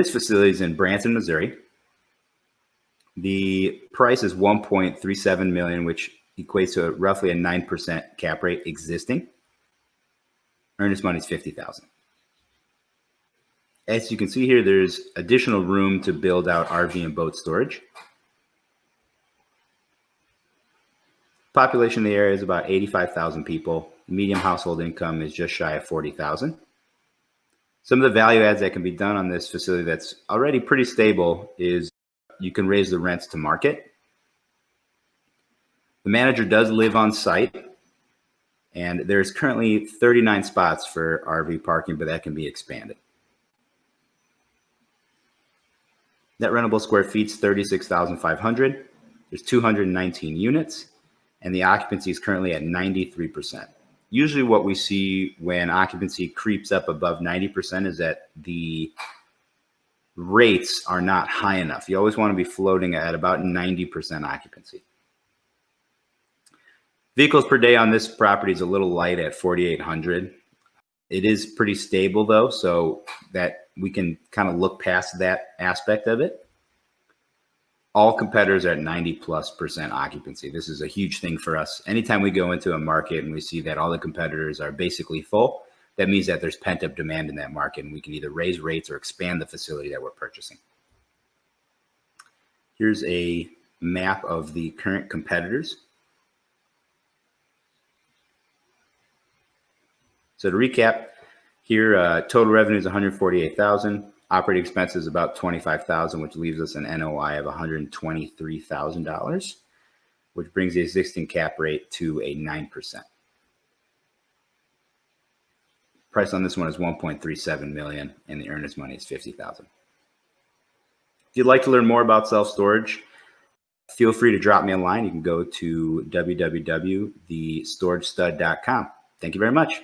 This facility is in Branson, Missouri. The price is 1.37 million, which equates to roughly a 9% cap rate existing. Earnest money is 50,000. As you can see here, there's additional room to build out RV and boat storage. Population in the area is about 85,000 people. Medium household income is just shy of 40,000. Some of the value adds that can be done on this facility that's already pretty stable is you can raise the rents to market. The manager does live on site and there's currently 39 spots for RV parking, but that can be expanded. Net rentable square feet is 36,500. There's 219 units and the occupancy is currently at 93%. Usually what we see when occupancy creeps up above 90% is that the rates are not high enough. You always want to be floating at about 90% occupancy. Vehicles per day on this property is a little light at 4,800. It is pretty stable though, so that we can kind of look past that aspect of it all competitors are at 90 plus percent occupancy. This is a huge thing for us. Anytime we go into a market and we see that all the competitors are basically full, that means that there's pent up demand in that market and we can either raise rates or expand the facility that we're purchasing. Here's a map of the current competitors. So to recap, here uh, total revenue is 148,000. Operating expenses about 25,000, which leaves us an NOI of $123,000, which brings the existing cap rate to a 9%. Price on this one is 1.37 million and the earnest money is 50,000. If you'd like to learn more about self-storage, feel free to drop me a line. You can go to www.thestoragestud.com. Thank you very much.